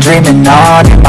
dreaming on in my